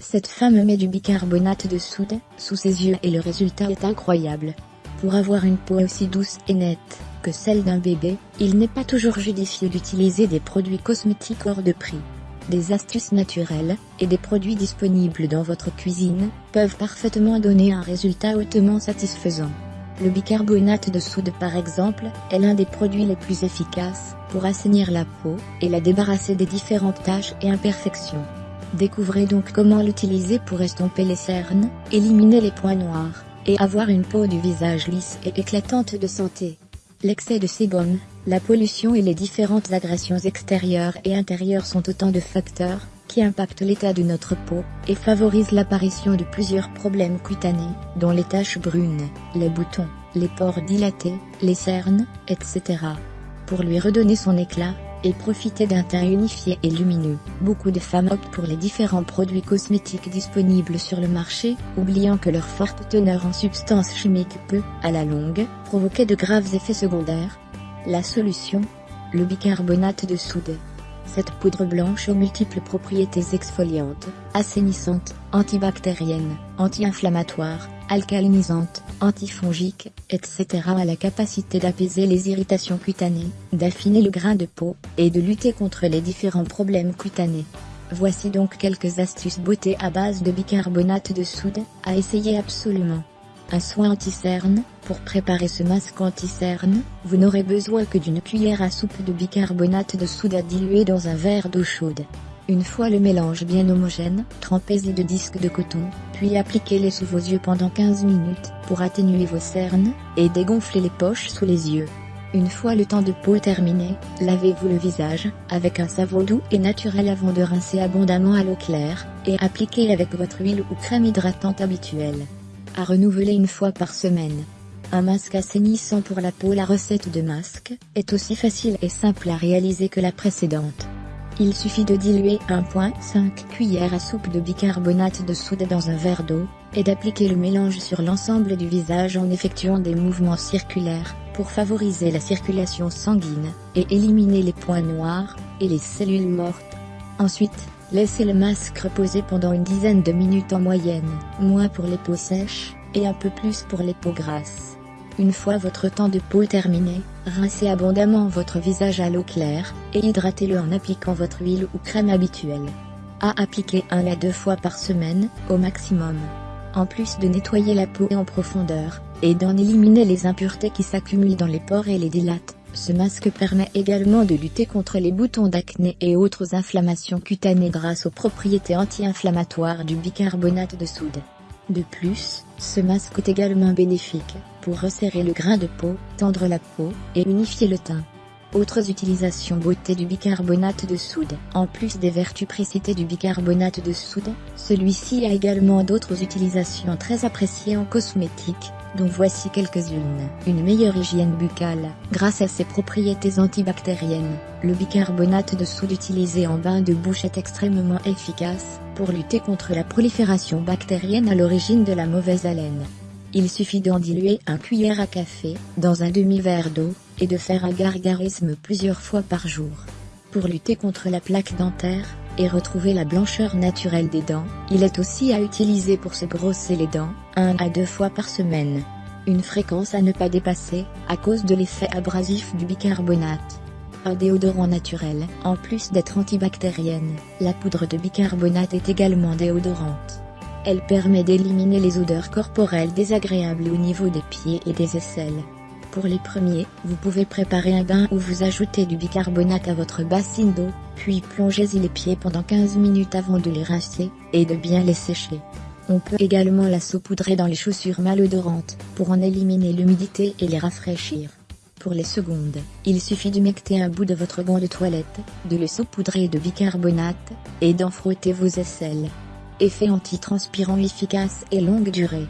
Cette femme met du bicarbonate de soude sous ses yeux et le résultat est incroyable. Pour avoir une peau aussi douce et nette que celle d'un bébé, il n'est pas toujours judicieux d'utiliser des produits cosmétiques hors de prix. Des astuces naturelles, et des produits disponibles dans votre cuisine, peuvent parfaitement donner un résultat hautement satisfaisant. Le bicarbonate de soude par exemple, est l'un des produits les plus efficaces, pour assainir la peau, et la débarrasser des différentes taches et imperfections. Découvrez donc comment l'utiliser pour estomper les cernes, éliminer les points noirs, et avoir une peau du visage lisse et éclatante de santé. L'excès de sébum, la pollution et les différentes agressions extérieures et intérieures sont autant de facteurs qui impactent l'état de notre peau et favorisent l'apparition de plusieurs problèmes cutanés, dont les taches brunes, les boutons, les pores dilatés, les cernes, etc. Pour lui redonner son éclat, et profiter d'un teint unifié et lumineux. Beaucoup de femmes optent pour les différents produits cosmétiques disponibles sur le marché, oubliant que leur forte teneur en substances chimiques peut, à la longue, provoquer de graves effets secondaires. La solution Le bicarbonate de soude. Cette poudre blanche aux multiples propriétés exfoliantes, assainissantes, antibactériennes, anti-inflammatoires, alcalinisante, antifongique, etc. a la capacité d'apaiser les irritations cutanées, d'affiner le grain de peau, et de lutter contre les différents problèmes cutanés. Voici donc quelques astuces beauté à base de bicarbonate de soude, à essayer absolument. Un soin anti-cerne, pour préparer ce masque anti-cerne, vous n'aurez besoin que d'une cuillère à soupe de bicarbonate de soude à dans un verre d'eau chaude. Une fois le mélange bien homogène, trempez-y de disques de coton, puis appliquez-les sous vos yeux pendant 15 minutes, pour atténuer vos cernes, et dégonfler les poches sous les yeux. Une fois le temps de peau terminé, lavez-vous le visage, avec un savon doux et naturel avant de rincer abondamment à l'eau claire, et appliquez avec votre huile ou crème hydratante habituelle. À renouveler une fois par semaine. Un masque assainissant pour la peau La recette de masque, est aussi facile et simple à réaliser que la précédente. Il suffit de diluer 1.5 cuillères à soupe de bicarbonate de soude dans un verre d'eau, et d'appliquer le mélange sur l'ensemble du visage en effectuant des mouvements circulaires, pour favoriser la circulation sanguine, et éliminer les points noirs, et les cellules mortes. Ensuite, laissez le masque reposer pendant une dizaine de minutes en moyenne, moins pour les peaux sèches, et un peu plus pour les peaux grasses. Une fois votre temps de peau terminé, rincez abondamment votre visage à l'eau claire, et hydratez-le en appliquant votre huile ou crème habituelle. À appliquer un à deux fois par semaine, au maximum. En plus de nettoyer la peau en profondeur, et d'en éliminer les impuretés qui s'accumulent dans les pores et les dilatent, ce masque permet également de lutter contre les boutons d'acné et autres inflammations cutanées grâce aux propriétés anti-inflammatoires du bicarbonate de soude. De plus, ce masque est également bénéfique, pour resserrer le grain de peau, tendre la peau, et unifier le teint. Autres utilisations beauté du bicarbonate de soude. En plus des vertus précitées du bicarbonate de soude, celui-ci a également d'autres utilisations très appréciées en cosmétique, dont voici quelques-unes. Une meilleure hygiène buccale, grâce à ses propriétés antibactériennes. Le bicarbonate de soude utilisé en bain de bouche est extrêmement efficace, pour lutter contre la prolifération bactérienne à l'origine de la mauvaise haleine. Il suffit d'en diluer un cuillère à café, dans un demi-verre d'eau, et de faire un gargarisme plusieurs fois par jour. Pour lutter contre la plaque dentaire, et retrouver la blancheur naturelle des dents, il est aussi à utiliser pour se brosser les dents, un à deux fois par semaine. Une fréquence à ne pas dépasser, à cause de l'effet abrasif du bicarbonate. Un déodorant naturel, en plus d'être antibactérienne, la poudre de bicarbonate est également déodorante. Elle permet d'éliminer les odeurs corporelles désagréables au niveau des pieds et des aisselles. Pour les premiers, vous pouvez préparer un bain où vous ajoutez du bicarbonate à votre bassine d'eau, puis plongez-y les pieds pendant 15 minutes avant de les rincer, et de bien les sécher. On peut également la saupoudrer dans les chaussures malodorantes, pour en éliminer l'humidité et les rafraîchir. Pour les secondes, il suffit d'humecter un bout de votre gant de toilette, de le saupoudrer de bicarbonate, et d'en frotter vos aisselles. Effet antitranspirant efficace et longue durée.